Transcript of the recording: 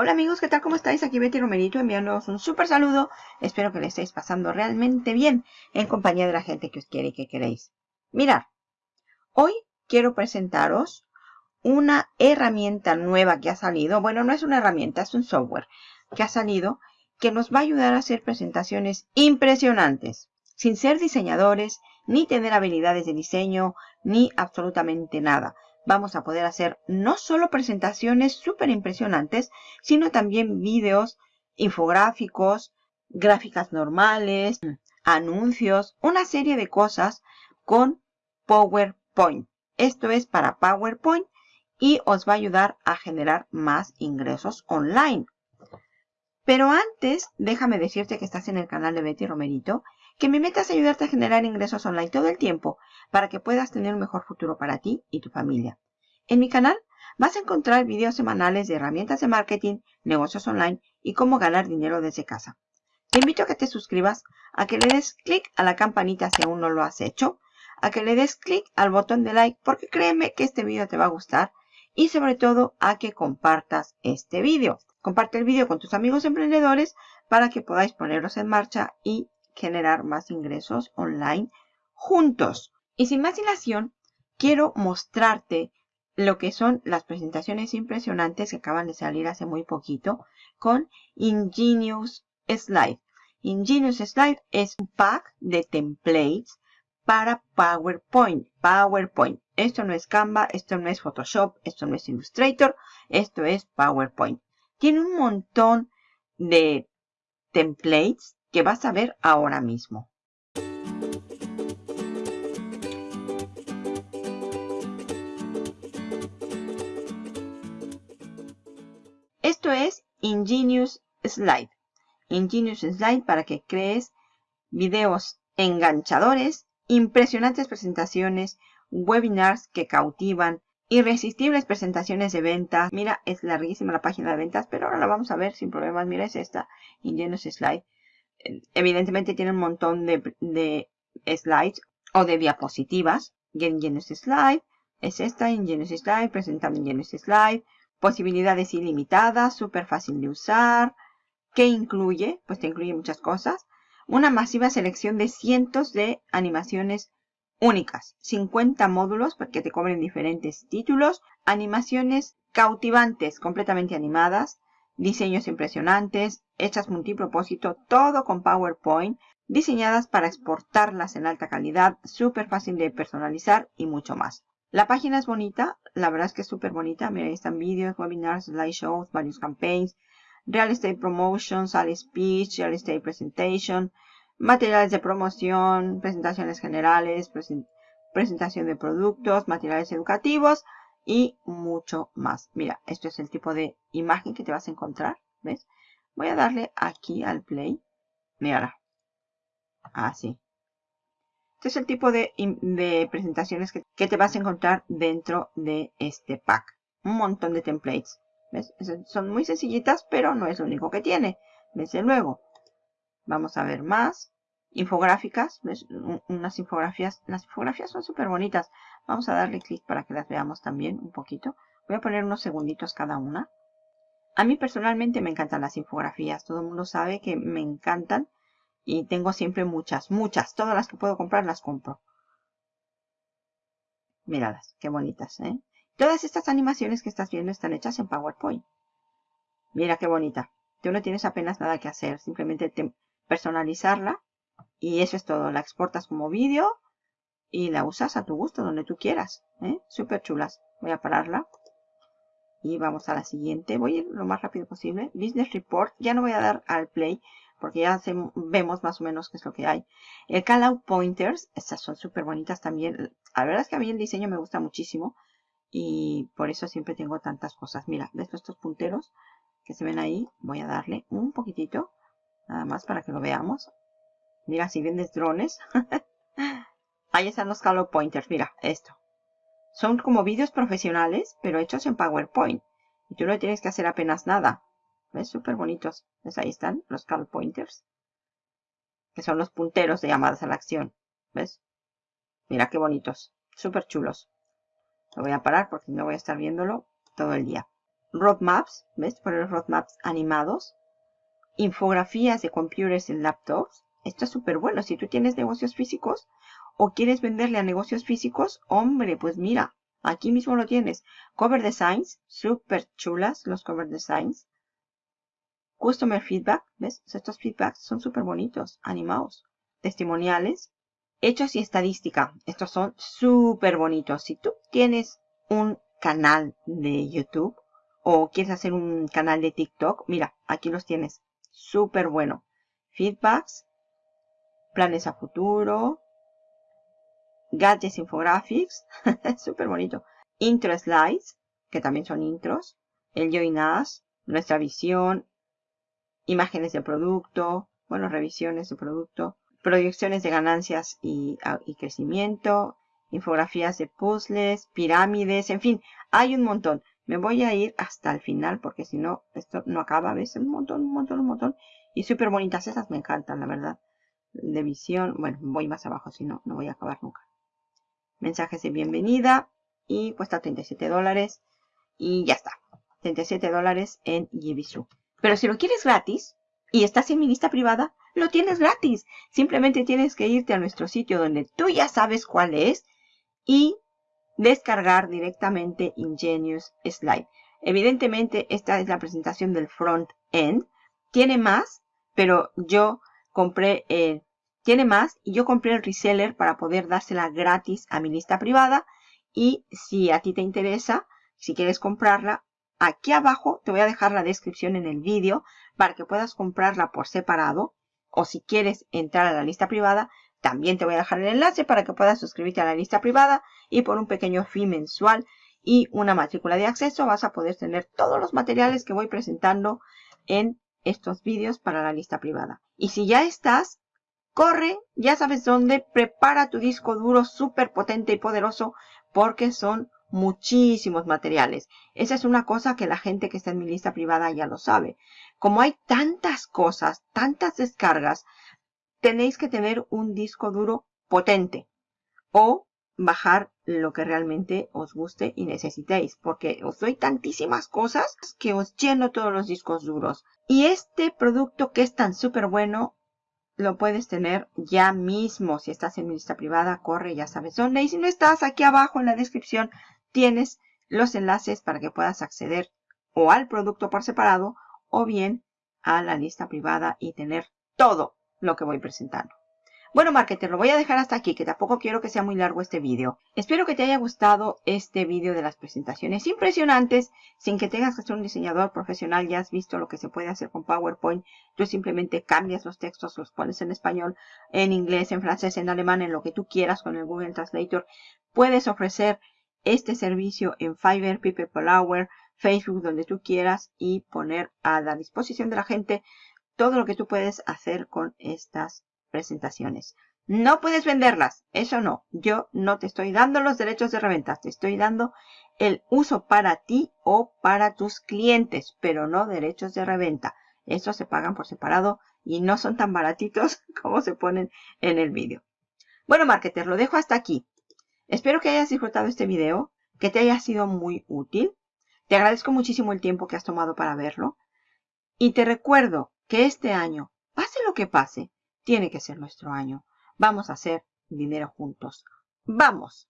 Hola amigos, ¿qué tal? ¿Cómo estáis? Aquí Betty Romerito enviándoos un súper saludo. Espero que le estéis pasando realmente bien en compañía de la gente que os quiere y que queréis. Mirad, hoy quiero presentaros una herramienta nueva que ha salido. Bueno, no es una herramienta, es un software que ha salido que nos va a ayudar a hacer presentaciones impresionantes. Sin ser diseñadores, ni tener habilidades de diseño, ni absolutamente nada vamos a poder hacer no solo presentaciones súper impresionantes, sino también vídeos, infográficos, gráficas normales, anuncios, una serie de cosas con PowerPoint. Esto es para PowerPoint y os va a ayudar a generar más ingresos online. Pero antes, déjame decirte que estás en el canal de Betty Romerito, que mi meta es ayudarte a generar ingresos online todo el tiempo para que puedas tener un mejor futuro para ti y tu familia. En mi canal vas a encontrar videos semanales de herramientas de marketing, negocios online y cómo ganar dinero desde casa. Te invito a que te suscribas, a que le des clic a la campanita si aún no lo has hecho, a que le des clic al botón de like porque créeme que este video te va a gustar y sobre todo a que compartas este video. Comparte el video con tus amigos emprendedores para que podáis ponerlos en marcha y generar más ingresos online juntos. Y sin más dilación, quiero mostrarte lo que son las presentaciones impresionantes que acaban de salir hace muy poquito con Ingenious Slide. Ingenious Slide es un pack de templates para PowerPoint. PowerPoint. Esto no es Canva, esto no es Photoshop, esto no es Illustrator, esto es PowerPoint. Tiene un montón de templates que vas a ver ahora mismo. Esto es Ingenious Slide. Ingenious Slide para que crees videos enganchadores, impresionantes presentaciones, webinars que cautivan, irresistibles presentaciones de ventas. Mira, es larguísima la página de ventas, pero ahora la vamos a ver sin problemas. Mira, es esta, Ingenious Slide evidentemente tiene un montón de, slides o de diapositivas. Genesis Slide es esta, Genesis Slide, presentando Genesis Slide. Posibilidades ilimitadas, súper fácil de usar. ¿Qué incluye? Pues te incluye muchas cosas. Una masiva selección de cientos de animaciones únicas. 50 módulos porque te cobren diferentes títulos. Animaciones cautivantes, completamente animadas diseños impresionantes, hechas multipropósito, todo con PowerPoint, diseñadas para exportarlas en alta calidad, súper fácil de personalizar y mucho más. La página es bonita, la verdad es que es súper bonita. Mira, ahí están vídeos, webinars, slideshows, varios campaigns, real estate promotion, sales speech, real estate presentation, materiales de promoción, presentaciones generales, presentación de productos, materiales educativos, y mucho más. Mira, esto es el tipo de imagen que te vas a encontrar. ¿Ves? Voy a darle aquí al play. Mira. Así. Este es el tipo de, presentaciones que, que, te vas a encontrar dentro de este pack. Un montón de templates. ¿Ves? Son muy sencillitas, pero no es lo único que tiene. Desde luego. Vamos a ver más infográficas, unas infografías, las infografías son súper bonitas. Vamos a darle clic para que las veamos también un poquito. Voy a poner unos segunditos cada una. A mí personalmente me encantan las infografías, todo el mundo sabe que me encantan y tengo siempre muchas, muchas, todas las que puedo comprar las compro. Míralas, qué bonitas, ¿eh? Todas estas animaciones que estás viendo están hechas en PowerPoint. Mira qué bonita. Tú no tienes apenas nada que hacer, simplemente personalizarla y eso es todo. La exportas como vídeo y la usas a tu gusto, donde tú quieras. ¿eh? Súper chulas. Voy a pararla. Y vamos a la siguiente. Voy a ir lo más rápido posible. Business Report. Ya no voy a dar al play porque ya vemos más o menos qué es lo que hay. El Callout Pointers. Estas son súper bonitas también. La verdad es que a mí el diseño me gusta muchísimo. Y por eso siempre tengo tantas cosas. Mira, ¿ves estos punteros que se ven ahí? Voy a darle un poquitito. Nada más para que lo veamos. Mira, si vendes drones. Ahí están los color pointers. Mira, esto. Son como vídeos profesionales, pero hechos en PowerPoint. Y tú no tienes que hacer apenas nada. ¿Ves? Súper bonitos. ¿Ves? Ahí están los color pointers. Que son los punteros de llamadas a la acción. ¿Ves? Mira qué bonitos. Súper chulos. Lo voy a parar porque no voy a estar viéndolo todo el día. roadmaps, ¿ves? Poner roadmaps animados, infografías de computers en laptops. Esto es súper bueno. Si tú tienes negocios físicos o quieres venderle a negocios físicos, hombre, pues mira, aquí mismo lo tienes. Cover designs, súper chulas los cover designs. Customer feedback, ¿ves? Estos feedbacks son súper bonitos, animados. Testimoniales, hechos y estadística. Estos son súper bonitos. Si tú tienes un canal de YouTube o quieres hacer un canal de TikTok, mira, aquí los tienes. Súper bueno. Feedbacks, planes a futuro, gadgets infographics, súper bonito. Intro slides, que también son intros. El Join Us, nuestra visión, imágenes de producto, bueno, revisiones de producto, proyecciones de ganancias y, y crecimiento, infografías de puzzles, pirámides, en fin, hay un montón. Me voy a ir hasta el final porque si no, esto no acaba, ¿ves? Un montón, un montón, un montón. Y súper bonitas, esas me encantan, la verdad. De visión, bueno, voy más abajo, si no, no voy a acabar nunca. Mensajes de bienvenida y cuesta 37 dólares. Y ya está, 37 dólares en Jibisu. Pero si lo quieres gratis y estás en mi lista privada, lo tienes gratis. Simplemente tienes que irte a nuestro sitio donde tú ya sabes cuál es y descargar directamente Ingenious Slide. Evidentemente, esta es la presentación del front end. Tiene más, pero yo compré, eh, tiene más y yo compré el reseller para poder dársela gratis a mi lista privada. Y si a ti te interesa, si quieres comprarla, aquí abajo te voy a dejar la descripción en el vídeo para que puedas comprarla por separado. O si quieres entrar a la lista privada, también te voy a dejar el enlace para que puedas suscribirte a la lista privada y por un pequeño fee mensual y una matrícula de acceso vas a poder tener todos los materiales que voy presentando en estos vídeos para la lista privada. Y si ya estás, corre, ya sabes dónde, prepara tu disco duro súper potente y poderoso porque son muchísimos materiales. Esa es una cosa que la gente que está en mi lista privada ya lo sabe. Como hay tantas cosas, tantas descargas, tenéis que tener un disco duro potente o bajar lo que realmente os guste y necesitéis porque os doy tantísimas cosas que os lleno todos los discos duros. Y este producto que es tan súper bueno lo puedes tener ya mismo. Si estás en mi lista privada corre ya sabes dónde. Y si no estás aquí abajo en la descripción tienes los enlaces para que puedas acceder o al producto por separado o bien a la lista privada y tener todo lo que voy presentando. Bueno, marketer, lo voy a dejar hasta aquí, que tampoco quiero que sea muy largo este vídeo. Espero que te haya gustado este vídeo de las presentaciones impresionantes, sin que tengas que ser un diseñador profesional, ya has visto lo que se puede hacer con PowerPoint. Tú simplemente cambias los textos, los pones en español, en inglés, en francés, en alemán, en lo que tú quieras con el Google Translator. Puedes ofrecer este servicio en Fiverr, People Hour, Facebook, donde tú quieras y poner a la disposición de la gente todo lo que tú puedes hacer con estas presentaciones. No puedes venderlas, eso no. Yo no te estoy dando los derechos de reventa, te estoy dando el uso para ti o para tus clientes, pero no derechos de reventa. Estos se pagan por separado y no son tan baratitos como se ponen en el vídeo. Bueno, marketer, lo dejo hasta aquí. Espero que hayas disfrutado este video, que te haya sido muy útil. Te agradezco muchísimo el tiempo que has tomado para verlo. Y te recuerdo que este año, pase lo que pase, tiene que ser nuestro año. Vamos a hacer dinero juntos. ¡Vamos!